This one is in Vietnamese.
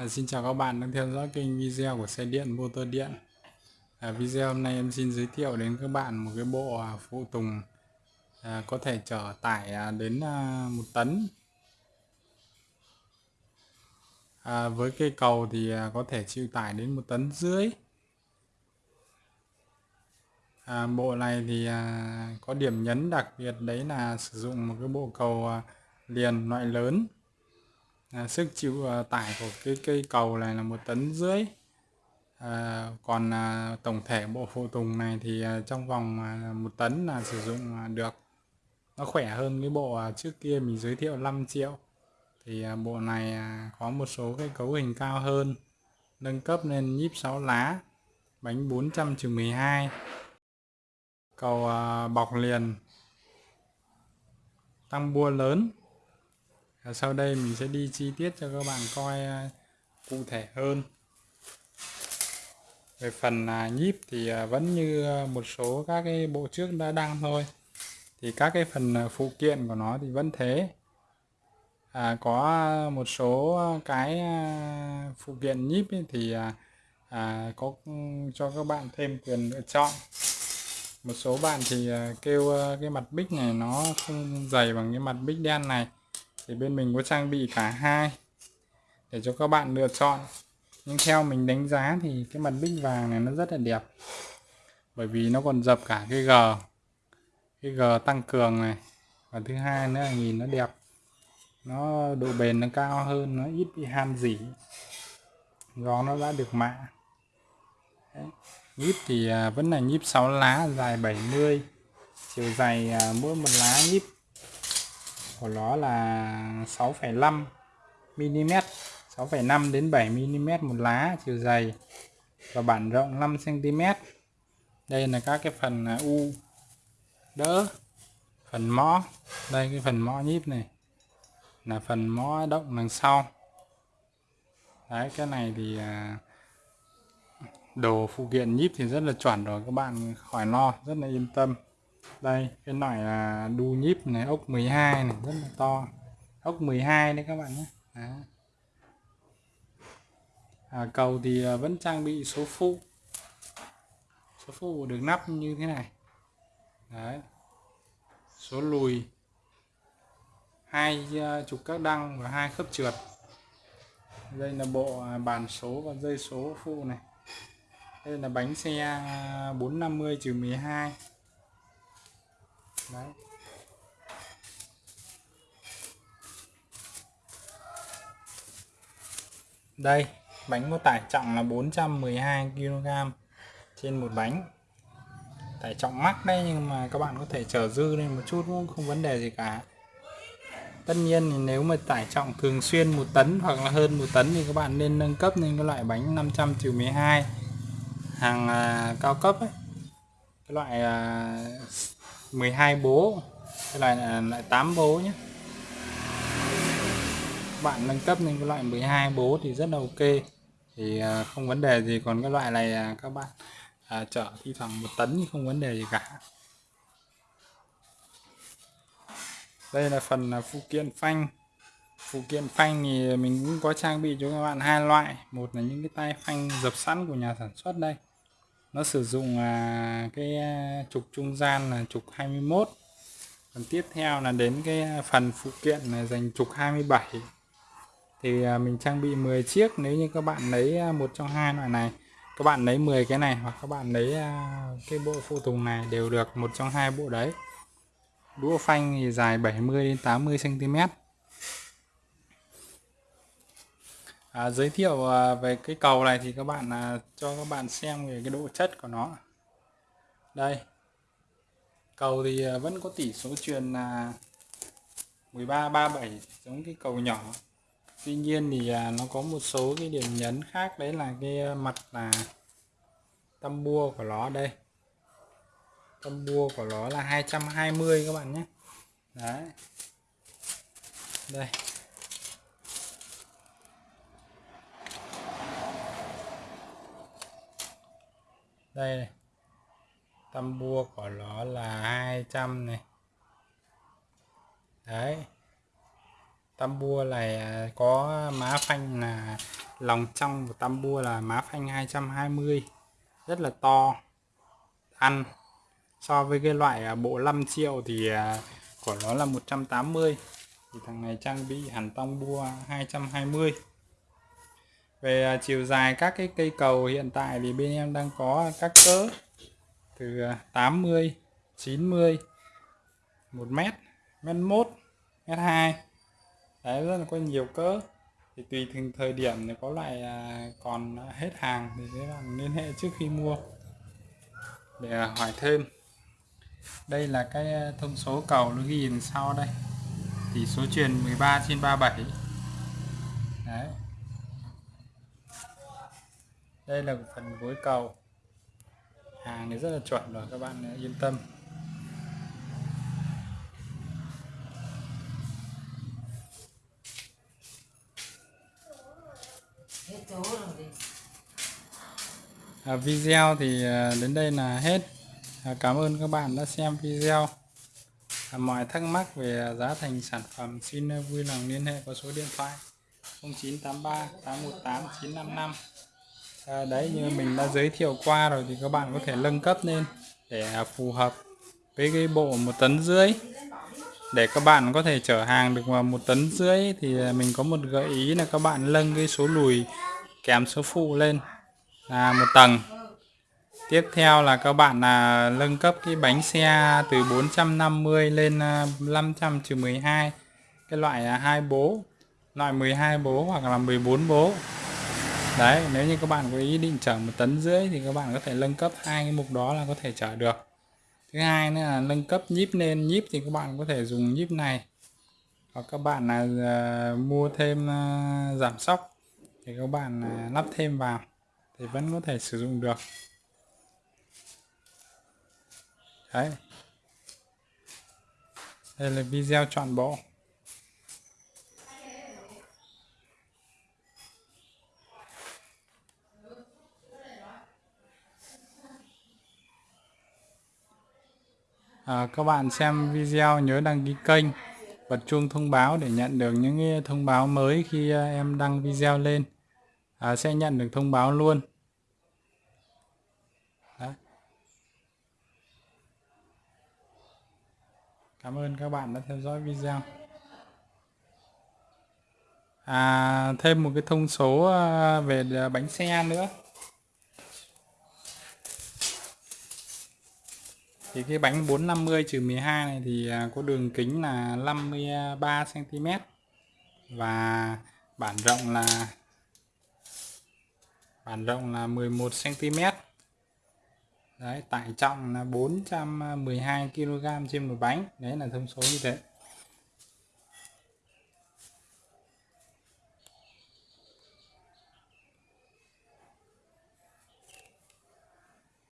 À, xin chào các bạn đang theo dõi kênh video của xe điện motor điện. À, video hôm nay em xin giới thiệu đến các bạn một cái bộ à, phụ tùng à, có thể chở tải à, đến à, một tấn. À, với cây cầu thì à, có thể chịu tải đến một tấn rưỡi. À, bộ này thì à, có điểm nhấn đặc biệt đấy là sử dụng một cái bộ cầu à, liền loại lớn à, sức chịu à, tải của cái cây cầu này là một tấn rưỡi. À, còn à, tổng thể bộ phụ tùng này thì à, trong vòng à, một tấn là sử dụng à, được. Nó khỏe hơn cái bộ à, trước kia mình giới thiệu 5 triệu. Thì à, bộ này à, có một số cái cấu hình cao hơn nâng cấp lên nhíp 6 lá bánh 400 12 cầu à, bọc liền tăng bua lớn và sau đây mình sẽ đi chi tiết cho các bạn coi à, cụ thể hơn. Về phần à, nhíp thì à, vẫn như một số các cái bộ trước đã đăng thôi. Thì các cái phần phụ kiện của nó thì vẫn thế. À, có một số cái phụ kiện nhíp thì à, có ừ, cho các bạn thêm quyền lựa chọn. Một số bạn thì kêu cái mặt bích này nó không dày bằng cái mặt bích đen này thì bên mình có trang bị cả hai để cho các bạn lựa chọn. Nhưng theo mình đánh giá thì cái mặt bích vàng này nó rất là đẹp. Bởi vì nó còn dập cả cái G cái G tăng cường này. Và thứ hai nữa là nhìn nó đẹp. Nó độ bền nó cao hơn, nó ít bị han dỉ. Gió nó đã được mạ. Đấy. nhíp thì à, vẫn là nhíp 6 lá, dài 70 chiều dày à, mỗi một lá nhíp của nó là 6,5 mm 6,5 đến 7 mm một lá chiều dày và bản rộng 5 cm. Đây là các cái phần à, u đỡ phần mõ. Đây cái phần mõ nhíp này là phần mõ động đằng sau. Đấy cái này thì à, đồ phụ kiện nhíp thì rất là chuẩn rồi các bạn khỏi lo rất là yên tâm đây cái loại là đu nhíp này ốc 12 này rất là to. Ốc 12 đấy các bạn nhé. Đó. À, cầu thì à, vẫn trang bị số phụ. Số phụ được nắp như thế này. Đấy. Số lùi. Hai chục trục các đăng và hai khớp trượt. Đây là bộ à, bàn số và dây số phụ này. Đây là bánh xe 450 trừ 12 đấy. Đây bánh có tải trọng là 412 kg trên một bánh. Tải trọng mắc đấy nhưng mà các bạn có thể chở dư lên một chút cũng không vấn đề gì cả. Tất nhiên thì nếu mà tải trọng thường xuyên một tấn hoặc là hơn một tấn thì các bạn nên nâng cấp lên cái loại bánh 500 12 hàng à, cao cấp ấy. Cái loại à, 12 bố. Cái loại là lại à, 8 bố nhé. Bạn nâng cấp lên cái loại 12 bố thì rất là ok. Thì à, không vấn đề gì. Còn cái loại này à, các bạn à, chở thi thoảng một tấn thì không vấn đề gì cả. Đây là phần phụ kiện phanh. Phụ kiện phanh thì mình cũng có trang bị cho các bạn hai loại. Một là những cái tay phanh dập sẵn của nhà sản xuất đây nó sử dụng à, cái à, trục trung gian là trục 21 còn tiếp theo là đến cái à, phần phụ kiện là dành trục 27 thì à, mình trang bị 10 chiếc. Nếu như các bạn lấy à, một trong hai loại này các bạn lấy 10 cái này hoặc các bạn lấy à, cái bộ phụ tùng này đều được một trong hai bộ đấy. Đũa phanh thì dài 70 đến 80 cm à, giới thiệu à, về cái cầu này thì các bạn à, cho các bạn xem về cái độ chất của nó. Đây. Cầu thì à, vẫn có tỷ số truyền là 13 37 giống cái cầu nhỏ. Tuy nhiên thì à, nó có một số cái điểm nhấn khác đấy là cái à, mặt là tâm bua của nó đây. Tâm bua của nó là 220 các bạn nhé. Đấy. Đây. Đây này. tâm bua của nó là 200 này. Đấy. Tâm bua này à, có má phanh là lòng trong của tam bua là má phanh 220 rất là to. Ăn. So với cái loại à, bộ 5 triệu thì à, của nó là 180 thì thằng này trang bị hẳn tông bua 220 về à, chiều dài các cái cây cầu hiện tại thì bên em đang có các cỡ từ 80 90 1 mét mét 1 mét 2 đấy, rất là có nhiều cỡ. Thì tùy từng thời điểm thì có loại à, còn hết hàng thì các bạn liên hệ trước khi mua. Để à, hỏi thêm. Đây là cái thông số cầu nó ghi đằng sau đây. Tỷ số truyền 13 trên 37 đấy đây là phần gối cầu. Hàng này rất là chuẩn rồi các bạn yên tâm. À, video thì à, đến đây là hết. À, cảm ơn các bạn đã xem video. À, mọi thắc mắc về giá thành sản phẩm xin vui lòng liên hệ qua số điện thoại 0983 818 955 à, đấy như mình đã giới thiệu qua rồi thì các bạn có thể nâng cấp lên để à, phù hợp với cái bộ một tấn rưỡi. Để các bạn có thể chở hàng được vào một tấn rưỡi thì à, mình có một gợi ý là các bạn nâng cái số lùi kèm số phụ lên là một tầng. Tiếp theo là các bạn là nâng cấp cái bánh xe từ 450 lên à, 500 trừ 12 cái loại hai bố loại 12 bố hoặc là 14 bố đấy nếu như các bạn có ý định chở một tấn rưỡi thì các bạn có thể nâng cấp hai cái mục đó là có thể chở được. Thứ hai nữa là nâng cấp nhíp lên nhíp thì các bạn có thể dùng nhíp này. Hoặc các bạn là uh, mua thêm uh, giảm sóc thì các bạn uh, lắp thêm vào thì vẫn có thể sử dụng được. Đấy. Đây là video chọn bộ. À, các bạn xem video nhớ đăng ký kênh bật chuông thông báo để nhận được những thông báo mới khi à, em đăng video lên à, sẽ nhận được thông báo luôn Cảm ơn các bạn đã theo dõi video. À, thêm một cái thông số à, về à, bánh xe nữa. Thì cái bánh 450 trừ 12 này thì à, có đường kính là 53 cm và bản rộng là bản rộng là 11 cm. Đấy, tải trọng là 412 kg trên một bánh. Đấy là thông số như thế.